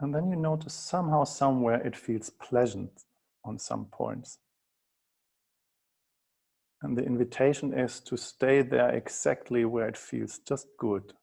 And then you notice somehow, somewhere it feels pleasant on some points. And the invitation is to stay there exactly where it feels just good.